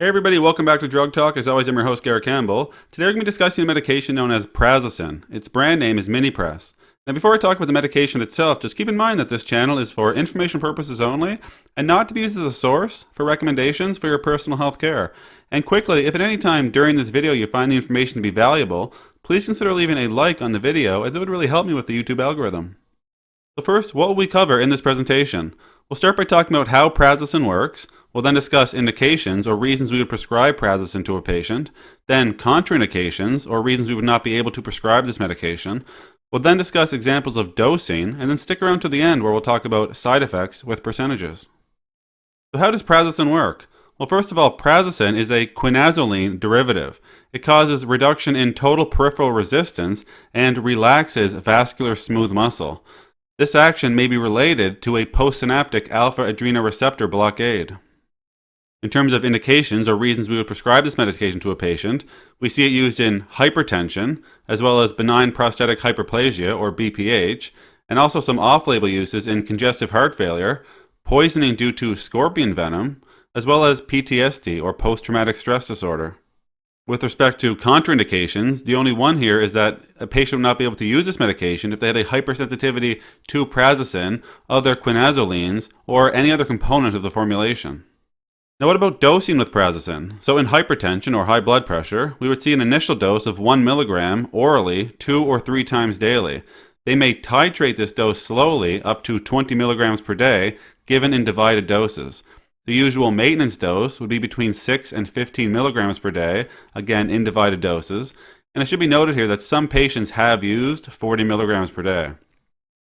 Hey everybody, welcome back to Drug Talk. As always, I'm your host, Garrett Campbell. Today we're going to be discussing a medication known as Prazosin. Its brand name is Minipress. Now before I talk about the medication itself, just keep in mind that this channel is for information purposes only and not to be used as a source for recommendations for your personal health care. And quickly, if at any time during this video you find the information to be valuable, please consider leaving a like on the video as it would really help me with the YouTube algorithm. So first, what will we cover in this presentation? We'll start by talking about how Prazosin works, We'll then discuss indications or reasons we would prescribe prazosin to a patient, then contraindications or reasons we would not be able to prescribe this medication. We'll then discuss examples of dosing and then stick around to the end where we'll talk about side effects with percentages. So how does prazosin work? Well, first of all, prazosin is a quinazoline derivative. It causes reduction in total peripheral resistance and relaxes vascular smooth muscle. This action may be related to a postsynaptic alpha adrenoreceptor blockade. In terms of indications or reasons we would prescribe this medication to a patient, we see it used in hypertension, as well as benign prostatic hyperplasia, or BPH, and also some off-label uses in congestive heart failure, poisoning due to scorpion venom, as well as PTSD, or post-traumatic stress disorder. With respect to contraindications, the only one here is that a patient would not be able to use this medication if they had a hypersensitivity to prazosin, other quinazolines, or any other component of the formulation. Now what about dosing with prazosin? So in hypertension or high blood pressure, we would see an initial dose of 1 milligram orally two or three times daily. They may titrate this dose slowly up to 20 milligrams per day, given in divided doses. The usual maintenance dose would be between 6 and 15 milligrams per day, again in divided doses. And it should be noted here that some patients have used 40 milligrams per day.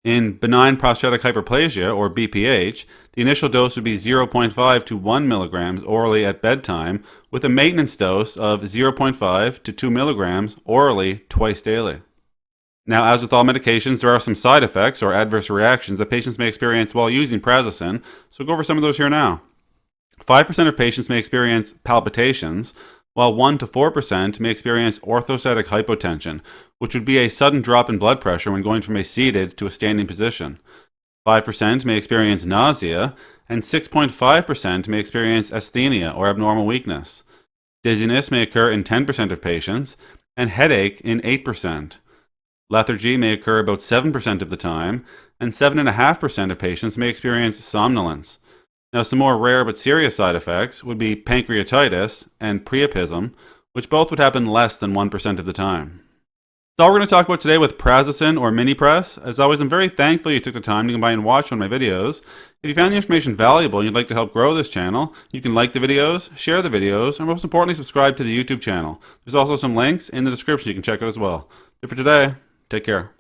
In benign prostatic hyperplasia, or BPH, the initial dose would be 0.5 to 1 milligrams orally at bedtime, with a maintenance dose of 0.5 to 2 milligrams orally twice daily. Now, as with all medications, there are some side effects or adverse reactions that patients may experience while using prazosin, so go over some of those here now. 5% of patients may experience palpitations, while 1 to 4% may experience orthostatic hypotension, which would be a sudden drop in blood pressure when going from a seated to a standing position. 5% may experience nausea, and 6.5% may experience asthenia or abnormal weakness. Dizziness may occur in 10% of patients, and headache in 8%. Lethargy may occur about 7% of the time, and 7.5% of patients may experience somnolence. Now, some more rare but serious side effects would be pancreatitis and priapism, which both would happen less than 1% of the time. That's all we're going to talk about today with Prazosin or Minipress. As always, I'm very thankful you took the time to come by and watch one of my videos. If you found the information valuable and you'd like to help grow this channel, you can like the videos, share the videos, and most importantly, subscribe to the YouTube channel. There's also some links in the description you can check out as well. But for today, take care.